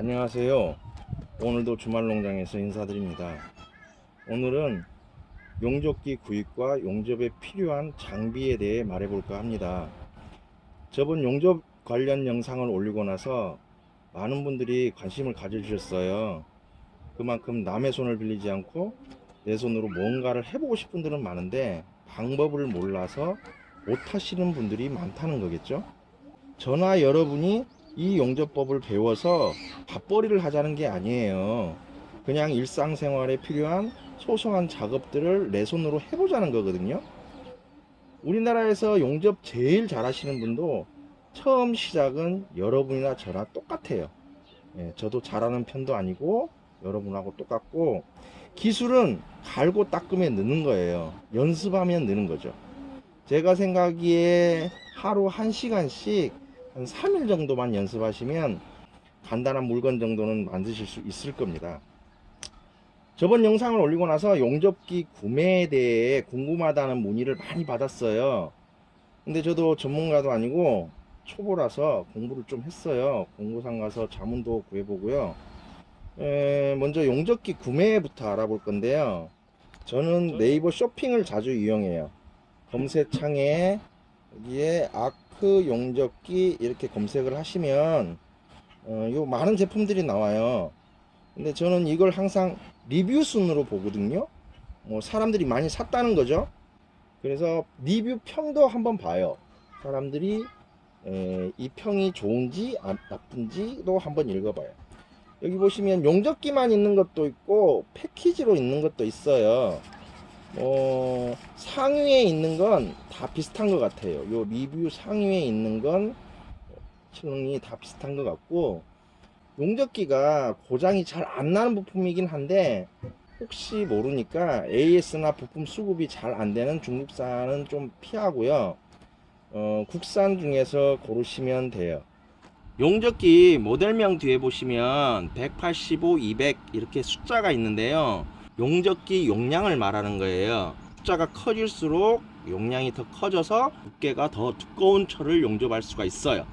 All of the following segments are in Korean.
안녕하세요. 오늘도 주말농장에서 인사드립니다. 오늘은 용접기 구입과 용접에 필요한 장비에 대해 말해볼까 합니다. 저번 용접 관련 영상을 올리고 나서 많은 분들이 관심을 가져주셨어요. 그만큼 남의 손을 빌리지 않고 내 손으로 뭔가를 해보고 싶은 분들은 많은데 방법을 몰라서 못하시는 분들이 많다는 거겠죠. 저나 여러분이 이 용접법을 배워서 밥벌이를 하자는 게 아니에요. 그냥 일상생활에 필요한 소소한 작업들을 내 손으로 해보자는 거거든요. 우리나라에서 용접 제일 잘 하시는 분도 처음 시작은 여러분이나 저나 똑같아요. 예, 저도 잘하는 편도 아니고 여러분하고 똑같고 기술은 갈고 닦으면 느는 거예요. 연습하면 느는 거죠. 제가 생각하기에 하루 1시간씩 한 3일 정도만 연습하시면 간단한 물건 정도는 만드실 수 있을 겁니다. 저번 영상을 올리고 나서 용접기 구매에 대해 궁금하다는 문의를 많이 받았어요. 근데 저도 전문가도 아니고 초보라서 공부를 좀 했어요. 공고상 가서 자문도 구해보고요. 에, 먼저 용접기 구매부터 알아볼 건데요. 저는 네이버 쇼핑을 자주 이용해요. 검색창에 여기에 아크 용접기 이렇게 검색을 하시면 어, 요 많은 제품들이 나와요. 근데 저는 이걸 항상 리뷰 순으로 보거든요. 뭐 사람들이 많이 샀다는 거죠. 그래서 리뷰 평도 한번 봐요. 사람들이 에, 이 평이 좋은지 아, 나쁜지도 한번 읽어봐요. 여기 보시면 용접기만 있는 것도 있고 패키지로 있는 것도 있어요. 어, 상위에 있는 건 다 비슷한 것 같아요. 요 리뷰 상위에 있는 건 층이 다 비슷한 것 같고 용접기가 고장이 잘 안 나는 부품이긴 한데 혹시 모르니까 AS나 부품 수급이 잘 안 되는 중국산은 좀 피하고요. 어, 국산 중에서 고르시면 돼요. 용접기 모델명 뒤에 보시면 185, 200 이렇게 숫자가 있는데요. 용접기 용량을 말하는 거예요. 숫자가 커질수록 용량이 더 커져서 두께가 더 두꺼운 철을 용접할 수가 있어요.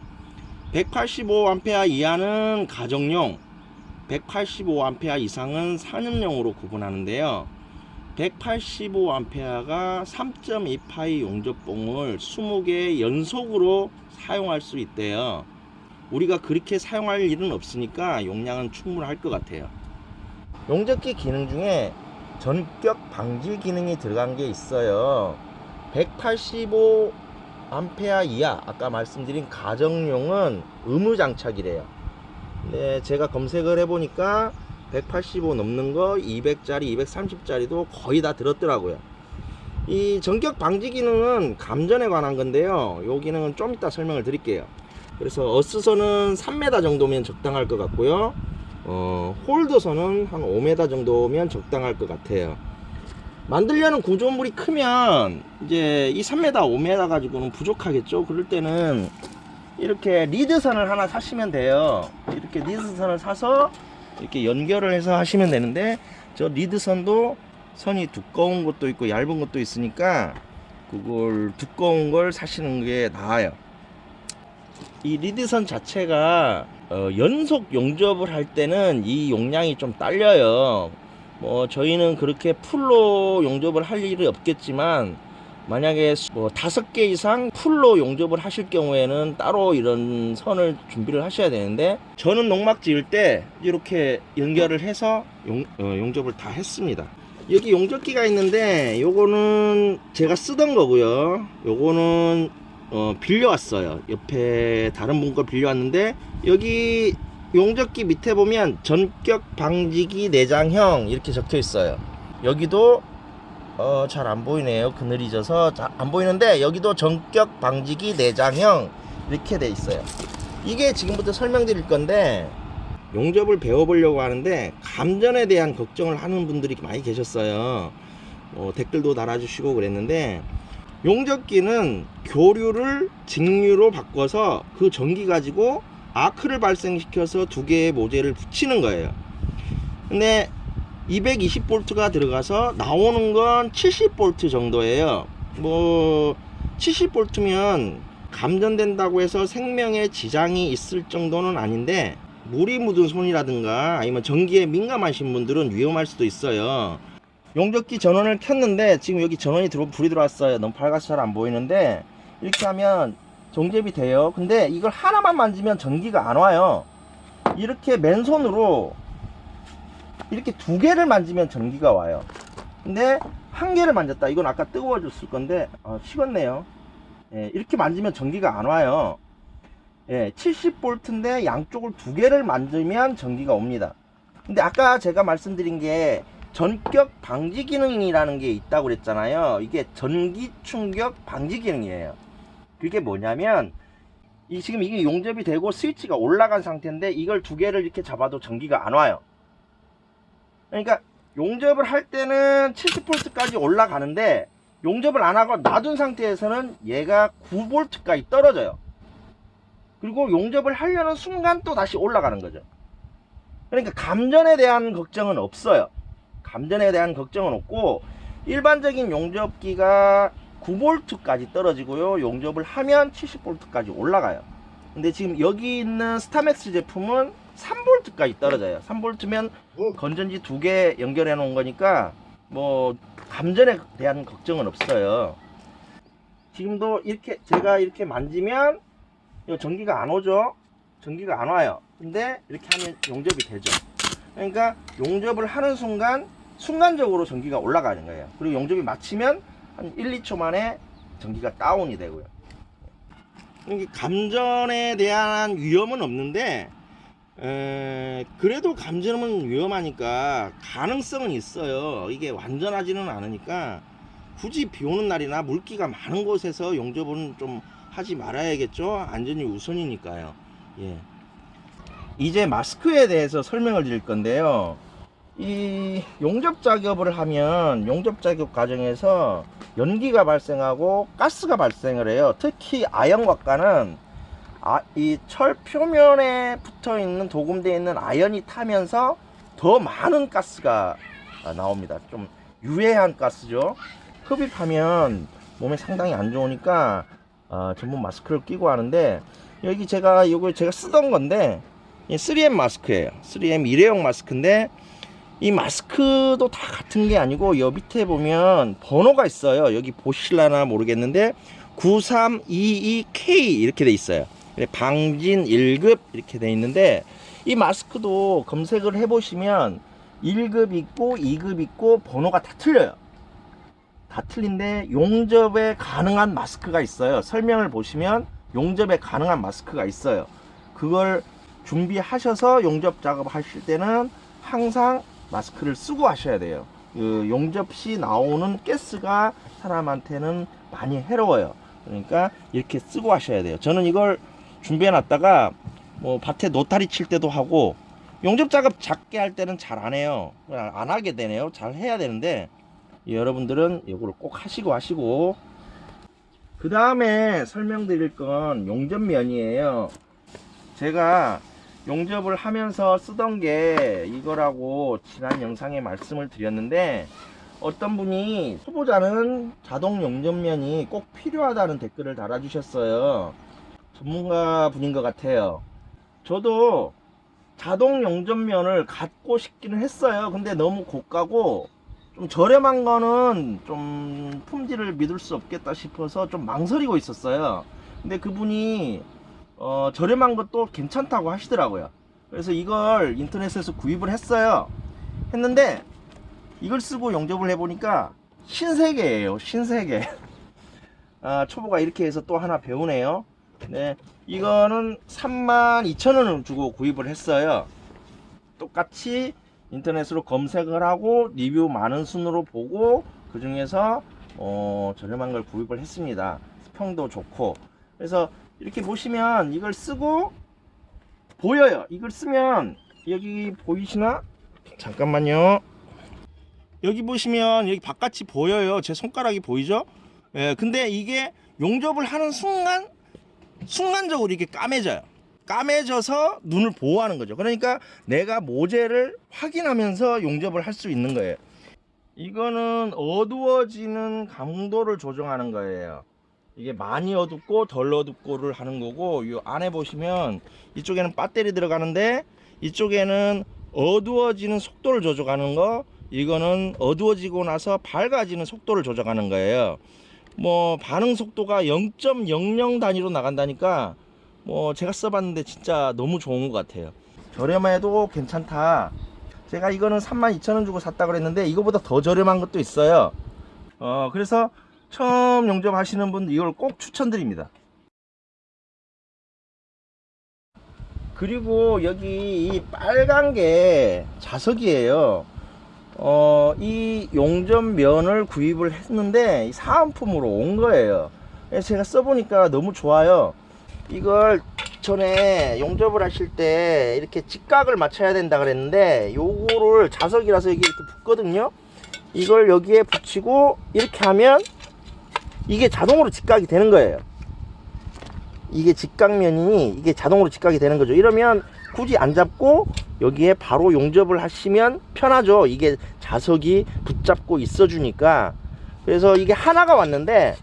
185A 이하는 가정용, 185A 이상은 산업용으로 구분하는데요. 185A가 3.2파이 용접봉을 20개 연속으로 사용할 수 있대요. 우리가 그렇게 사용할 일은 없으니까 용량은 충분할 것 같아요. 용접기 기능 중에 전격 방지 기능이 들어간 게 있어요. 185 암페아 이하 아까 말씀드린 가정용은 의무 장착이래요. 근데 제가 검색을 해보니까 185 넘는 거 200짜리 230짜리도 거의 다 들었더라고요. 이 전격 방지 기능은 감전에 관한 건데요. 이 기능은 좀 이따 설명을 드릴게요. 그래서 어스선은 3m 정도면 적당할 것 같고요. 어, 홀더선은 한 5m 정도면 적당할 것 같아요. 만들려는 구조물이 크면 이제 이 3m, 5m 가지고는 부족하겠죠. 그럴 때는 이렇게 리드선을 하나 사시면 돼요. 이렇게 리드선을 사서 이렇게 연결을 해서 하시면 되는데 저 리드선도 선이 두꺼운 것도 있고 얇은 것도 있으니까 그걸 두꺼운 걸 사시는 게 나아요. 이 리드선 자체가 어, 연속 용접을 할 때는 이 용량이 좀 딸려요. 뭐 저희는 그렇게 풀로 용접을 할 일이 없겠지만 만약에 뭐 다섯 개 이상 풀로 용접을 하실 경우에는 따로 이런 선을 준비를 하셔야 되는데 저는 농막 지을 때 이렇게 연결을 해서 용, 어, 용접을 다 했습니다. 여기 용접기가 있는데 요거는 제가 쓰던 거고요. 요거는 어, 빌려왔어요. 옆에 다른 분거 빌려왔는데 여기 용접기 밑에 보면 전격 방지기 내장형 이렇게 적혀 있어요. 여기도 어, 잘 안 보이네요. 그늘이 져서 자, 안 보이는데 여기도 전격 방지기 내장형 이렇게 돼 있어요. 이게 지금부터 설명드릴 건데 용접을 배워보려고 하는데 감전에 대한 걱정을 하는 분들이 많이 계셨어요. 어, 댓글도 달아주시고 그랬는데 용접기는 교류를 직류로 바꿔서 그 전기 가지고 아크를 발생시켜서 두 개의 모재를 붙이는 거예요. 근데 220볼트가 들어가서 나오는 건 70볼트 정도예요. 뭐 70볼트면 감전된다고 해서 생명에 지장이 있을 정도는 아닌데 물이 묻은 손이라든가 아니면 전기에 민감하신 분들은 위험할 수도 있어요. 용접기 전원을 켰는데 지금 여기 전원이 들어 불이 들어왔어요. 너무 밝아서 잘 안 보이는데 이렇게 하면 정접이 돼요. 근데 이걸 하나만 만지면 전기가 안 와요. 이렇게 맨손으로 이렇게 두 개를 만지면 전기가 와요. 근데 한 개를 만졌다. 이건 아까 뜨거워졌을 건데 어, 식었네요. 예, 이렇게 만지면 전기가 안 와요. 예, 70V인데 양쪽을 두 개를 만지면 전기가 옵니다. 근데 아까 제가 말씀드린 게 전격 방지 기능이라는 게 있다고 그랬잖아요. 이게 전기 충격 방지 기능이에요. 그게 뭐냐면 이 지금 이게 용접이 되고 스위치가 올라간 상태인데 이걸 두 개를 이렇게 잡아도 전기가 안 와요. 그러니까 용접을 할 때는 70V까지 올라가는데 용접을 안 하고 놔둔 상태에서는 얘가 9V까지 떨어져요. 그리고 용접을 하려는 순간 또 다시 올라가는 거죠. 그러니까 감전에 대한 걱정은 없어요. 감전에 대한 걱정은 없고 일반적인 용접기가 9V까지 떨어지고요. 용접을 하면 70V까지 올라가요. 근데 지금 여기 있는 스타맥스 제품은 3V까지 떨어져요. 3V면 건전지 두 개 연결해 놓은 거니까 뭐 감전에 대한 걱정은 없어요. 지금도 이렇게 제가 이렇게 만지면 이 전기가 안 오죠. 전기가 안 와요. 근데 이렇게 하면 용접이 되죠. 그러니까 용접을 하는 순간 순간적으로 전기가 올라가는 거예요. 그리고 용접이 마치면 한 1, 2초 만에 전기가 다운이 되고요. 이게 감전에 대한 위험은 없는데 에, 그래도 감전은 위험하니까 가능성은 있어요. 이게 완전하지는 않으니까 굳이 비 오는 날이나 물기가 많은 곳에서 용접은 좀 하지 말아야겠죠. 안전이 우선이니까요. 예. 이제 마스크에 대해서 설명을 드릴 건데요. 이 용접 작업을 하면 용접 작업 과정에서 연기가 발생하고 가스가 발생을 해요. 특히 아연곽과는 아, 이 철 표면에 붙어 있는 도금되어 있는 아연이 타면서 더 많은 가스가 아, 나옵니다. 좀 유해한 가스죠. 흡입하면 몸에 상당히 안 좋으니까 어, 전문 마스크를 끼고 하는데 여기 제가 이거 제가 쓰던 건데 이 3M 마스크예요. 3M 일회용 마스크인데 이 마스크도 다 같은 게 아니고 여 밑에 보면 번호가 있어요. 여기 보실라나 모르겠는데 9322K 이렇게 돼 있어요. 방진 1급 이렇게 돼 있는데 이 마스크도 검색을 해 보시면 1급 있고 2급 있고 번호가 다 틀려요. 다 틀린데 용접에 가능한 마스크가 있어요. 설명을 보시면 용접에 가능한 마스크가 있어요. 그걸 준비하셔서 용접 작업 하실 때는 항상 마스크를 쓰고 하셔야 돼요. 그 용접 시 나오는 가스가 사람한테는 많이 해로워요. 그러니까 이렇게 쓰고 하셔야 돼요. 저는 이걸 준비해 놨다가 뭐 밭에 노타리 칠 때도 하고 용접 작업 작게 할 때는 잘 안 해요. 안 하게 되네요. 잘 해야 되는데 여러분들은 이거를 꼭 하시고 하시고 그 다음에 설명드릴 건 용접면이에요. 제가 용접을 하면서 쓰던 게 이거라고 지난 영상에 말씀을 드렸는데 어떤 분이 초보자는 자동 용접면이 꼭 필요하다는 댓글을 달아주셨어요. 전문가 분인 것 같아요. 저도 자동 용접면을 갖고 싶기는 했어요. 근데 너무 고가고 좀 저렴한 거는 좀 품질을 믿을 수 없겠다 싶어서 좀 망설이고 있었어요. 근데 그분이 어, 저렴한 것도 괜찮다고 하시더라고요. 그래서 이걸 인터넷에서 구입을 했어요. 했는데 이걸 쓰고 용접을 해보니까 신세계예요. 신세계. 아, 초보가 이렇게 해서 또 하나 배우네요. 네, 이거는 32,000원을 주고 구입을 했어요. 똑같이 인터넷으로 검색을 하고 리뷰 많은 순으로 보고 그 중에서 어, 저렴한 걸 구입을 했습니다. 평도 좋고 그래서 이렇게 보시면 이걸 쓰고 보여요. 이걸 쓰면 여기 보이시나? 잠깐만요. 여기 보시면 여기 바깥이 보여요. 제 손가락이 보이죠? 예, 근데 이게 용접을 하는 순간 순간적으로 이렇게 까매져요. 까매져서 눈을 보호하는 거죠. 그러니까 내가 모재를 확인하면서 용접을 할 수 있는 거예요. 이거는 어두워지는 강도를 조정하는 거예요. 이게 많이 어둡고 덜 어둡고를 하는 거고 이 안에 보시면 이쪽에는 배터리 들어가는데 이쪽에는 어두워지는 속도를 조절하는 거 이거는 어두워지고 나서 밝아지는 속도를 조절하는 거예요. 뭐 반응 속도가 0.00 단위로 나간다니까 뭐 제가 써봤는데 진짜 너무 좋은 것 같아요. 저렴해도 괜찮다. 제가 이거는 32,000원 주고 샀다 그랬는데 이거보다 더 저렴한 것도 있어요. 어 그래서 처음 용접하시는 분들 이걸 꼭 추천드립니다. 그리고 여기 이 빨간 게 자석이에요. 어, 이 용접면을 구입을 했는데 이 사은품으로 온 거예요. 제가 써보니까 너무 좋아요. 이걸 전에 용접을 하실 때 이렇게 직각을 맞춰야 된다 그랬는데 요거를 자석이라서 이게 이렇게 붙거든요. 이걸 여기에 붙이고 이렇게 하면 이게 자동으로 직각이 되는 거예요. 이게 직각면이 이게 자동으로 직각이 되는 거죠. 이러면 굳이 안 잡고 여기에 바로 용접을 하시면 편하죠. 이게 자석이 붙잡고 있어 주니까. 그래서 이게 하나가 왔는데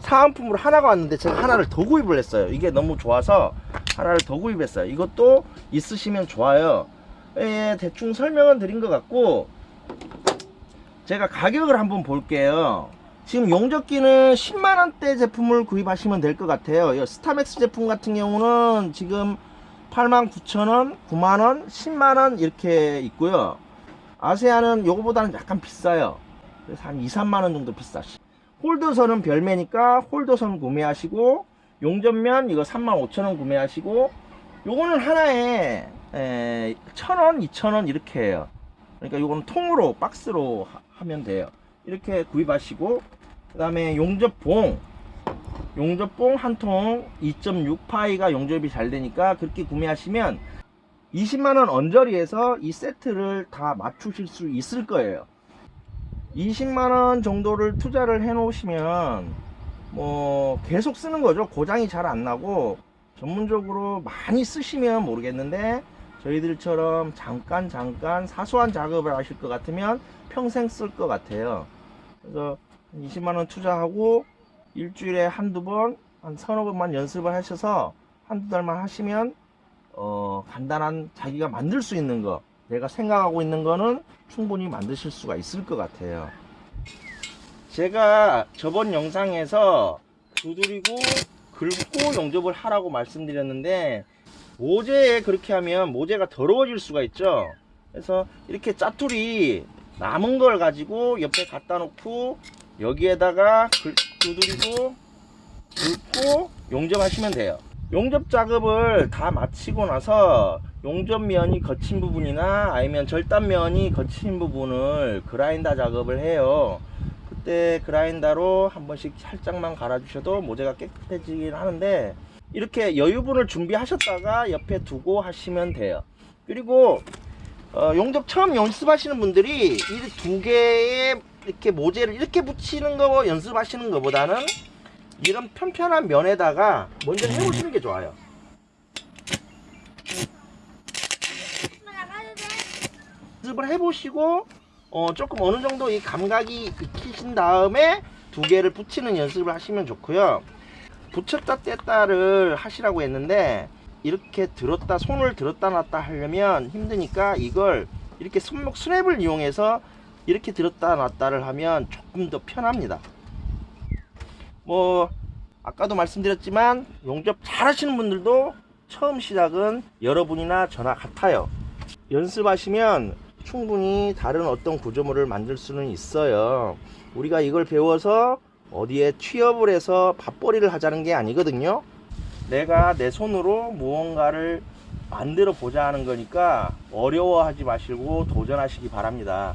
사은품으로 하나가 왔는데 제가 하나를 더 구입을 했어요. 이게 너무 좋아서 하나를 더 구입했어요. 이것도 있으시면 좋아요. 예, 대충 설명은 드린 것 같고 제가 가격을 한번 볼게요 지금 용접기는 10만원대 제품을 구입하시면 될 것 같아요. 이 스타맥스 제품 같은 경우는 지금 89,000원, 9만원, 10만원 이렇게 있고요. 아세아는 요거보다는 약간 비싸요. 그래서 한 2, 3만원 정도 비싸시. 홀더선은 별매니까 홀더선 구매하시고 용접면 이거 35,000원 구매하시고 요거는 하나에 에, 1,000원, 2,000원 이렇게 해요. 그러니까 요거는 통으로 박스로 하- 하면 돼요 이렇게 구입하시고 그 다음에 용접봉 용접봉 한 통 2.6파이가 용접이 잘 되니까 그렇게 구매하시면 20만원 언저리에서 이 세트를 다 맞추실 수 있을 거예요. 20만원 정도를 투자를 해 놓으시면 뭐 계속 쓰는 거죠. 고장이 잘 안 나고 전문적으로 많이 쓰시면 모르겠는데 저희들처럼 잠깐 잠깐 사소한 작업을 하실 것 같으면 평생 쓸 것 같아요 그래서 20만원 투자하고 일주일에 한두 번, 한 서너 번만 연습을 하셔서 한두 달만 하시면 어, 간단한 자기가 만들 수 있는 거 내가 생각하고 있는 거는 충분히 만드실 수가 있을 것 같아요. 제가 저번 영상에서 두드리고 긁고 용접을 하라고 말씀드렸는데 모재에 그렇게 하면 모재가 더러워질 수가 있죠. 그래서 이렇게 짜투리 남은 걸 가지고 옆에 갖다 놓고 여기에다가 긁- 두드리고 긁고 용접하시면 돼요. 용접 작업을 다 마치고 나서 용접면이 거친 부분이나 아니면 절단면이 거친 부분을 그라인더 작업을 해요. 그때 그라인더로 한 번씩 살짝만 갈아 주셔도 모재가 깨끗해지긴 하는데 이렇게 여유분을 준비하셨다가 옆에 두고 하시면 돼요. 그리고 어, 용접 처음 연습하시는 분들이 이 두 개의 이렇게 모재를 이렇게 붙이는 거 연습하시는 것보다는 이런 편편한 면에다가 먼저 해보시는 게 좋아요. 연습을 해보시고 어, 조금 어느 정도 이 감각이 익히신 다음에 두 개를 붙이는 연습을 하시면 좋고요. 붙였다 뗐다를 하시라고 했는데 이렇게 들었다 손을 들었다 놨다 하려면 힘드니까 이걸 이렇게 손목 스냅을 이용해서 이렇게 들었다 놨다를 하면 조금 더 편합니다. 뭐 아까도 말씀드렸지만 용접 잘 하시는 분들도 처음 시작은 여러분이나 저나 같아요. 연습하시면 충분히 다른 어떤 구조물을 만들 수는 있어요. 우리가 이걸 배워서 어디에 취업을 해서 밥벌이를 하자는 게 아니거든요 내가 내 손으로 무언가를 만들어 보자 하는 거니까 어려워하지 마시고 도전하시기 바랍니다.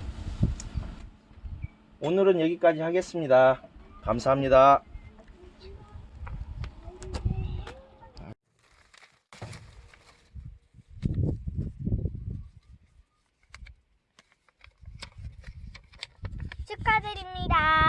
오늘은 여기까지 하겠습니다. 감사합니다. 축하드립니다.